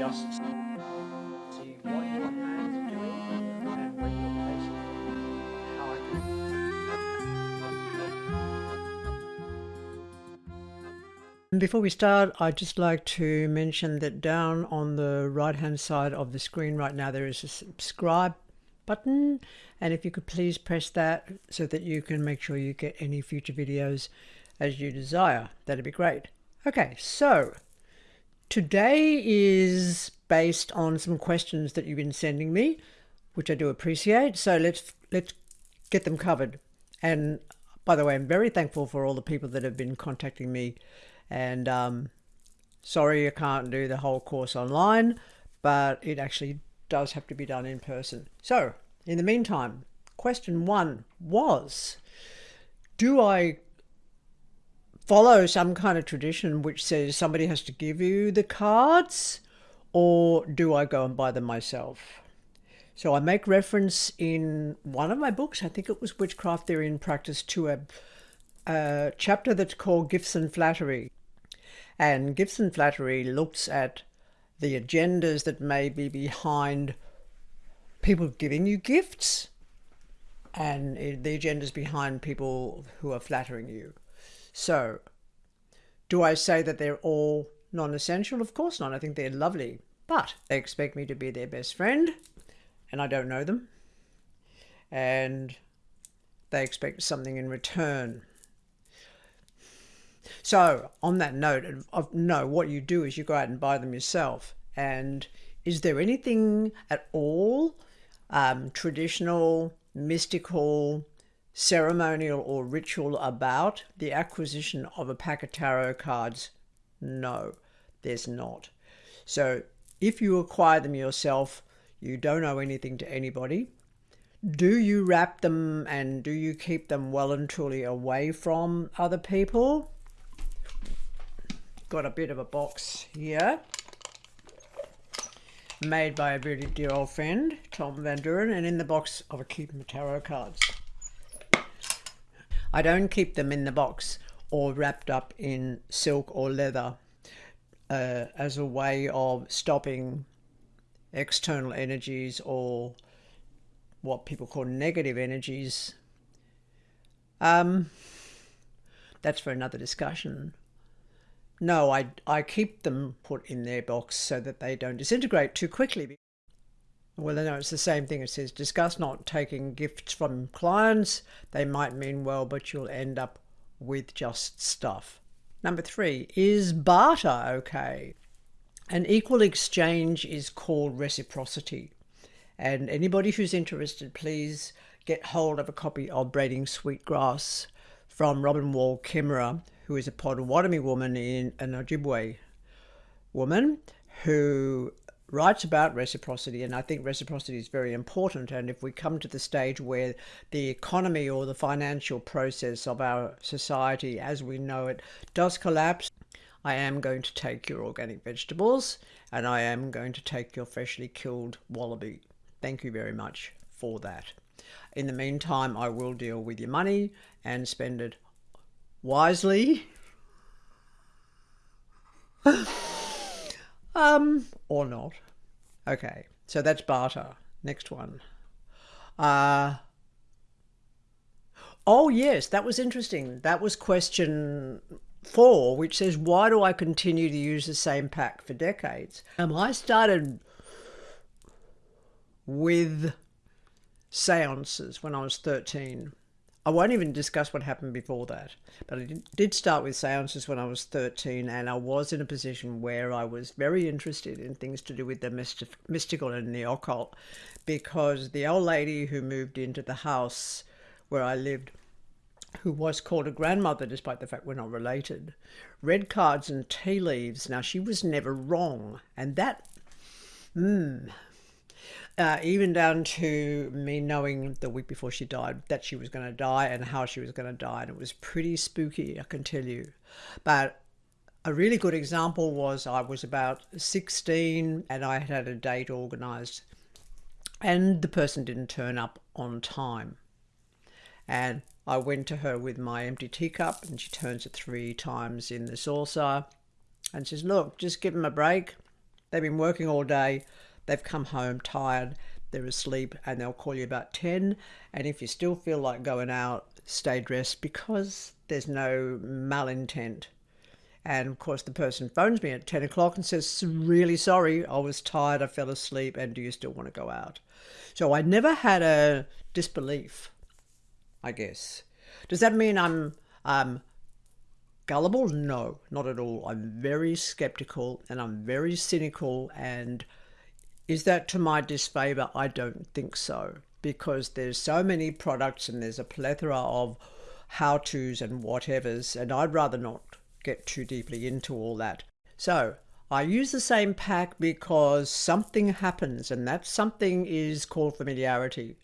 just what your are doing and you're placing how I can. Before we start, I'd just like to mention that down on the right hand side of the screen right now there is a subscribe button and if you could please press that so that you can make sure you get any future videos as you desire. That'd be great. Okay, so today is based on some questions that you've been sending me, which I do appreciate. So let's let's get them covered. And by the way, I'm very thankful for all the people that have been contacting me. And um, sorry I can't do the whole course online, but it actually does have to be done in person. So in the meantime, question one was, do I follow some kind of tradition which says somebody has to give you the cards or do I go and buy them myself? So I make reference in one of my books, I think it was Witchcraft Theory and Practice, to a, a chapter that's called Gifts and Flattery. And Gifts and Flattery looks at the agendas that may be behind people giving you gifts and the agendas behind people who are flattering you. So, do I say that they're all non-essential? Of course not. I think they're lovely, but they expect me to be their best friend, and I don't know them, and they expect something in return. So, on that note of no, what you do is you go out and buy them yourself. And is there anything at all um, traditional, mystical, ceremonial or ritual about the acquisition of a pack of tarot cards? No, there's not. So if you acquire them yourself, you don't owe anything to anybody. Do you wrap them and do you keep them well and truly away from other people? Got a bit of a box here made by a very dear old friend, Tom Van Duren, and in the box I will keep tarot cards. I don't keep them in the box or wrapped up in silk or leather uh, as a way of stopping external energies or what people call negative energies. Um, that's for another discussion. No, I, I keep them put in their box so that they don't disintegrate too quickly. Well, no, it's the same thing. It says discuss not taking gifts from clients. They might mean well, but you'll end up with just stuff. Number three, is barter okay? An equal exchange is called reciprocity. And anybody who's interested, please get hold of a copy of Braiding Sweetgrass from Robin Wall Kimmerer, who is a Potawatomi woman in an Ojibwe woman who writes about reciprocity, and I think reciprocity is very important. And if we come to the stage where the economy or the financial process of our society as we know it does collapse, I am going to take your organic vegetables and I am going to take your freshly killed wallaby. Thank you very much for that. In the meantime, I will deal with your money and spend it wisely. Um, or not. Okay, so that's barter. Next one. Uh, oh, yes, that was interesting. That was question four, which says, why do I continue to use the same pack for decades? Um, I started with seances when I was 13. I won't even discuss what happened before that, but I did start with seances when I was 13, and I was in a position where I was very interested in things to do with the mystical and the occult because the old lady who moved into the house where I lived, who was called a grandmother despite the fact we're not related, read cards and tea leaves. Now, she was never wrong, and that, hmm, uh, even down to me knowing the week before she died that she was going to die and how she was going to die. And it was pretty spooky, I can tell you. But a really good example was I was about 16 and I had had a date organized, and the person didn't turn up on time. And I went to her with my empty teacup, and she turns it three times in the saucer and says, Look, just give them a break. They've been working all day, they've come home tired, they're asleep, and they'll call you about 10. And if you still feel like going out, stay dressed because there's no malintent. And of course, the person phones me at 10 o'clock and says, Really sorry, I was tired, I fell asleep, and do you still want to go out? So I never had a disbelief, I guess. Does that mean I'm um, gullible? No, not at all. I'm very skeptical and I'm very cynical. And is that to my disfavor? I don't think so because there's so many products and there's a plethora of how to's and whatevers, and I'd rather not get too deeply into all that. So I use the same pack because something happens, and that something is called familiarity.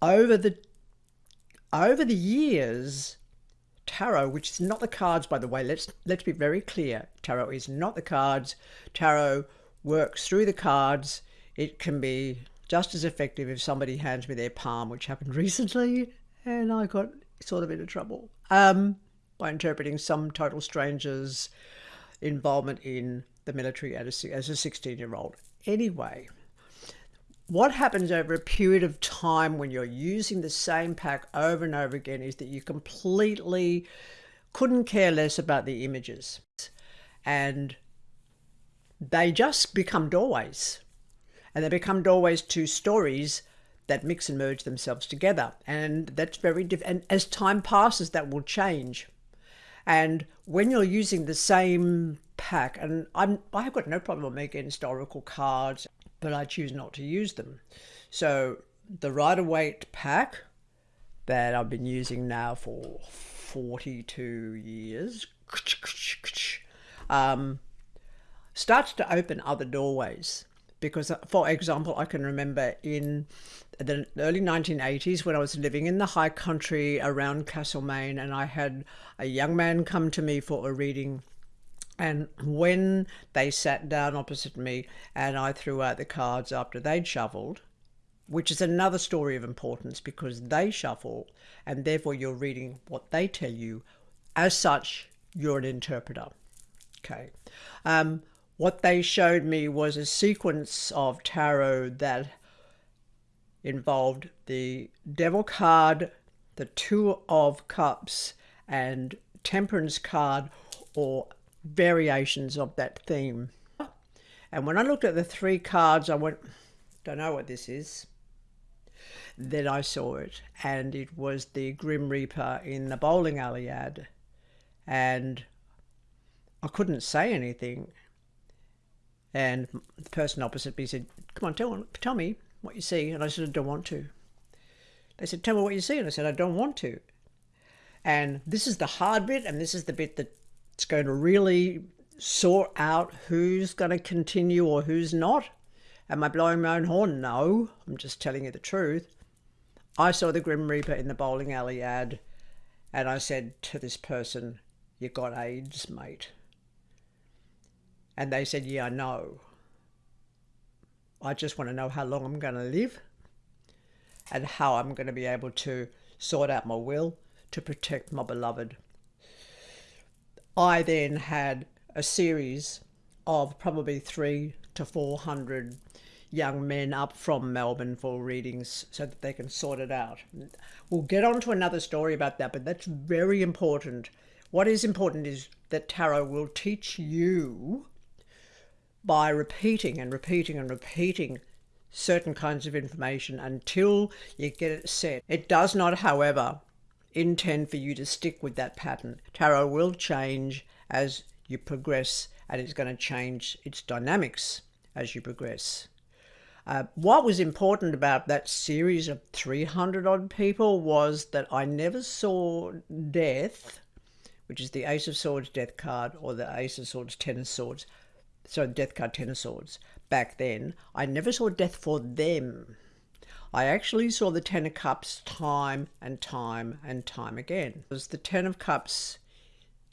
Over the over the years, tarot, which is not the cards, by the way, let's let's be very clear. Tarot is not the cards. Tarot works through the cards. It can be just as effective if somebody hands me their palm, which happened recently, and I got sort of into trouble um, by interpreting some total stranger's involvement in the military as a, as a 16 year old. Anyway, what happens over a period of time when you're using the same pack over and over again is that you completely couldn't care less about the images and they just become doorways. And they become doorways to stories that mix and merge themselves together. And that's very different and as time passes that will change. And when you're using the same pack and i'm i have got no problem against oracle cards but I choose not to use them. So the Rider Waite pack that I've been using now for 42 years um, starts to open other doorways. Because, uh, for example, I can remember in the early 1980s when I was living in the high country around Castlemaine, and I had a young man come to me for a reading and when they sat down opposite me and I threw out the cards after they'd shuffled, which is another story of importance because they shuffle and therefore you're reading what they tell you. As such, you're an interpreter. Okay. Um, what they showed me was a sequence of tarot that involved the Devil card, the Two of Cups, and Temperance card, or variations of that theme. And when I looked at the three cards, I went, don't know what this is. Then I saw it, and it was the Grim Reaper in the bowling alley ad. And I couldn't say anything. And the person opposite me said, Come on, tell, tell me what you see. And I said, I don't want to. They said, Tell me what you see. And I said, I don't want to. And this is the hard bit, and this is the bit that it's going to really sort out who's going to continue or who's not. Am I blowing my own horn? No, I'm just telling you the truth. I saw the Grim Reaper in the bowling alley ad, and I said to this person, You got AIDS, mate. And they said, Yeah, I know. I just want to know how long I'm going to live and how I'm going to be able to sort out my will to protect my beloved. I then had a series of probably three to 400 young men up from Melbourne for readings so that they can sort it out. We'll get on to another story about that, but that's very important. What is important is that tarot will teach you by repeating and repeating and repeating certain kinds of information until you get it set. It does not, however, intend for you to stick with that pattern. Tarot will change as you progress and it's going to change its dynamics as you progress. Uh, what was important about that series of 300 odd people was that I never saw death, which is the Ace of Swords death card or the Ace of Swords Ten of Swords, so death card Ten of Swords back then. I never saw death for them. I actually saw the Ten of Cups time and time and time again. Because the Ten of Cups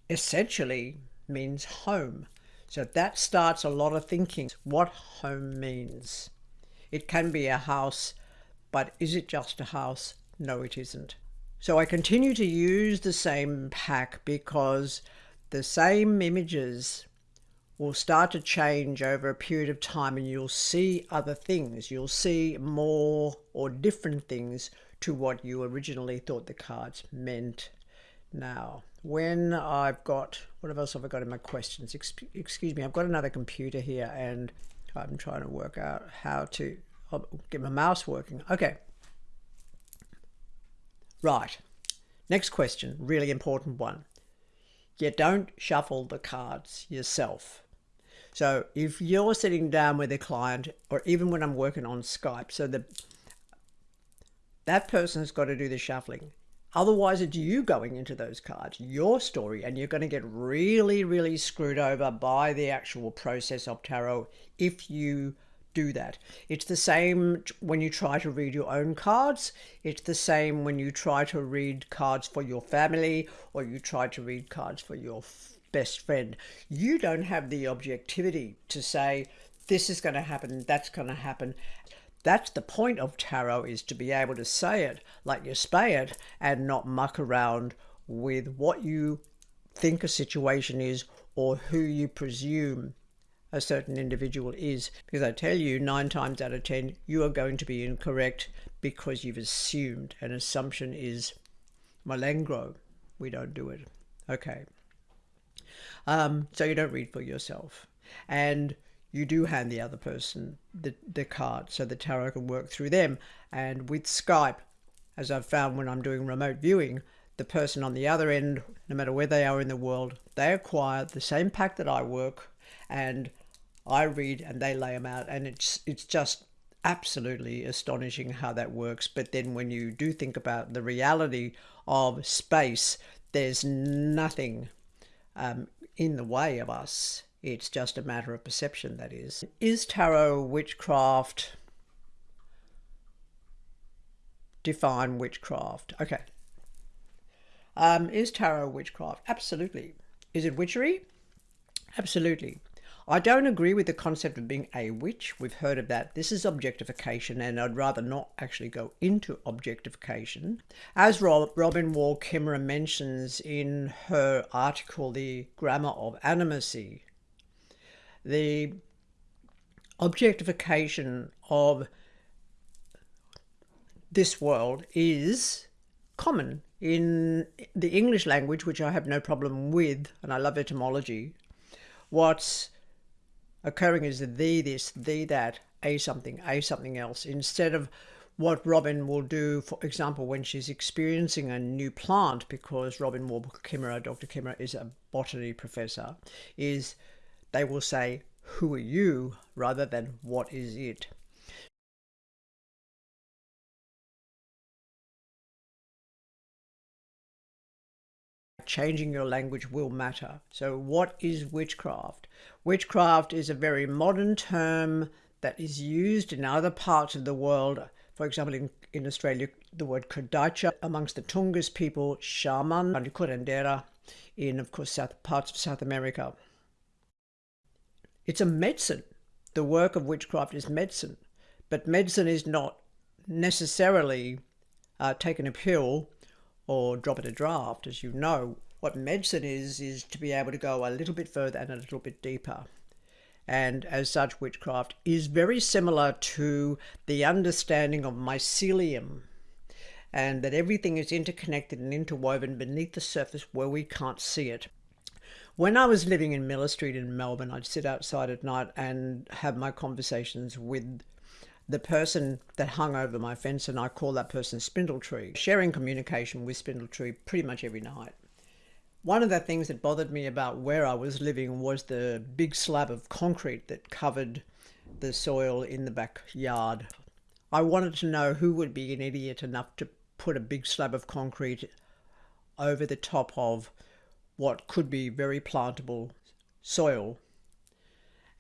essentially means home. So that starts a lot of thinking what home means. It can be a house, but is it just a house? No, it isn't. So I continue to use the same pack because the same images will start to change over a period of time and you'll see other things. You'll see more or different things to what you originally thought the cards meant. Now, when I've got, what else have I got in my questions? Excuse me, I've got another computer here and I'm trying to work out how to I'll get my mouse working. Okay. Right. Next question, really important one. You don't shuffle the cards yourself. So if you're sitting down with a client, or even when I'm working on Skype, so the that person's got to do the shuffling. Otherwise, it's you going into those cards, your story, and you're going to get really, really screwed over by the actual process of tarot if you do that. It's the same when you try to read your own cards. It's the same when you try to read cards for your family or you try to read cards for your best friend. You don't have the objectivity to say, this is going to happen, that's going to happen. That's the point of tarot is to be able to say it like you spay it and not muck around with what you think a situation is or who you presume a certain individual is. Because I tell you, nine times out of ten, you are going to be incorrect because you've assumed. An assumption is malengro. We don't do it. Okay. Um, so you don't read for yourself. And you do hand the other person the, the card so the tarot can work through them. And with Skype, as I've found when I'm doing remote viewing, the person on the other end, no matter where they are in the world, they acquire the same pack that I work and I read and they lay them out. And it's, it's just absolutely astonishing how that works. But then when you do think about the reality of space, there's nothing um, in the way of us it's just a matter of perception, that is. Is tarot witchcraft? Define witchcraft. Okay. Um, is tarot witchcraft? Absolutely. Is it witchery? Absolutely. I don't agree with the concept of being a witch. We've heard of that. This is objectification, and I'd rather not actually go into objectification. As Robin Wall Kimmerer mentions in her article, The Grammar of Animacy, the objectification of this world is common in the English language, which I have no problem with, and I love etymology. What's occurring is the this, the that, a something, a something else, instead of what Robin will do, for example, when she's experiencing a new plant, because Robin Wall Kimmerer, Dr. Kimmerer, is a botany professor, is they will say, Who are you? rather than What is it? Changing your language will matter. So, what is witchcraft? Witchcraft is a very modern term that is used in other parts of the world. For example, in, in Australia, the word Kurdaitcha amongst the Tungus people, shaman, and curandera in, of course, south parts of South America. It's a medicine. The work of witchcraft is medicine, but medicine is not necessarily uh, taking a pill or drop it a draft. As you know, what medicine is, is to be able to go a little bit further and a little bit deeper. And as such, witchcraft is very similar to the understanding of mycelium and that everything is interconnected and interwoven beneath the surface where we can't see it. When I was living in Miller Street in Melbourne, I'd sit outside at night and have my conversations with the person that hung over my fence, and I call that person Spindletree, sharing communication with Spindletree pretty much every night. One of the things that bothered me about where I was living was the big slab of concrete that covered the soil in the backyard. I wanted to know who would be an idiot enough to put a big slab of concrete over the top of what could be very plantable soil.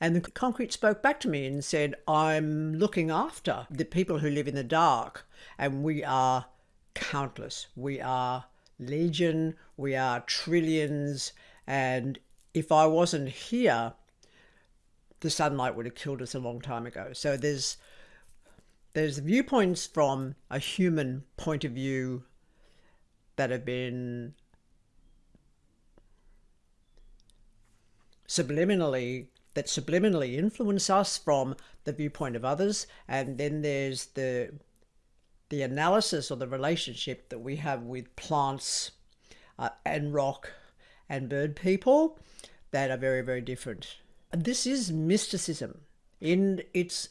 And the concrete spoke back to me and said, I'm looking after the people who live in the dark, and we are countless. We are legion, we are trillions, and if I wasn't here, the sunlight would have killed us a long time ago. So there's there's viewpoints from a human point of view that have been subliminally that subliminally influence us from the viewpoint of others. And then there's the the analysis or the relationship that we have with plants uh, and rock and bird people that are very very different. This is mysticism in its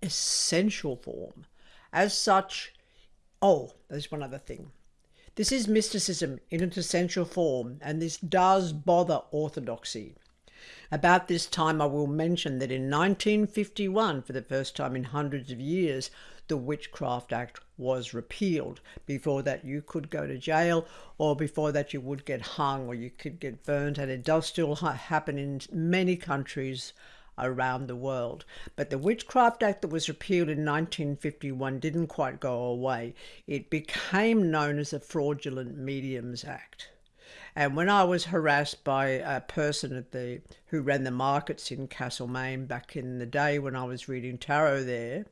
essential form. As such oh there's one other thing. This is mysticism in its essential form and this does bother orthodoxy about this time, I will mention that in 1951, for the first time in hundreds of years, the Witchcraft Act was repealed. Before that, you could go to jail, or before that, you would get hung or you could get burnt, and it does still ha happen in many countries around the world. But the Witchcraft Act that was repealed in 1951 didn't quite go away. It became known as the Fraudulent Mediums Act. And when I was harassed by a person at the who ran the markets in Castlemaine back in the day when I was reading tarot there,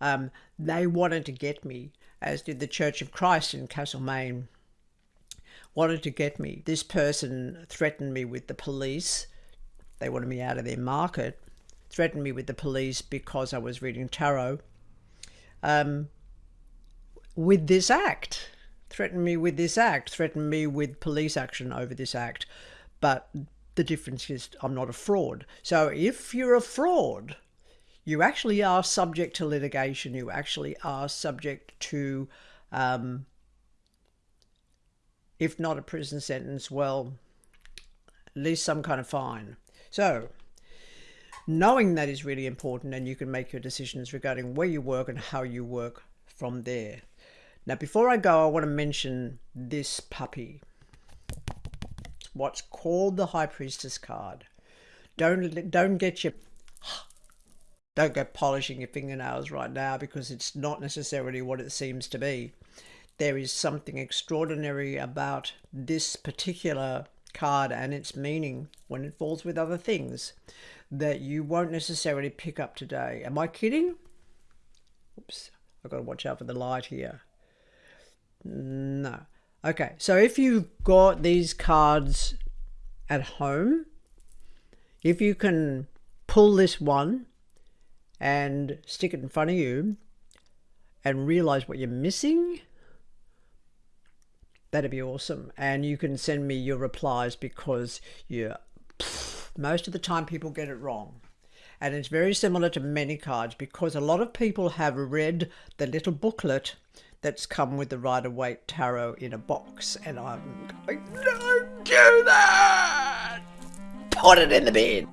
um, they wanted to get me, as did the Church of Christ in Castlemaine, wanted to get me. This person threatened me with the police. They wanted me out of their market. Threatened me with the police because I was reading tarot. Um, with this act threatened me with this act, threaten me with police action over this act. But the difference is I'm not a fraud. So if you're a fraud, you actually are subject to litigation. You actually are subject to, um, if not a prison sentence, well, at least some kind of fine. So knowing that is really important and you can make your decisions regarding where you work and how you work from there. Now, before I go, I want to mention this puppy. It's what's called the High Priestess card. Don't don't get your don't go polishing your fingernails right now because it's not necessarily what it seems to be. There is something extraordinary about this particular card and its meaning when it falls with other things that you won't necessarily pick up today. Am I kidding? Oops, I've got to watch out for the light here. No. Okay, so if you've got these cards at home, if you can pull this one and stick it in front of you and realize what you're missing, that'd be awesome. And you can send me your replies because you most of the time people get it wrong. And it's very similar to many cards because a lot of people have read the little booklet that's come with the Rider Waite Tarot in a box. And I'm going, don't do that! Put it in the bin!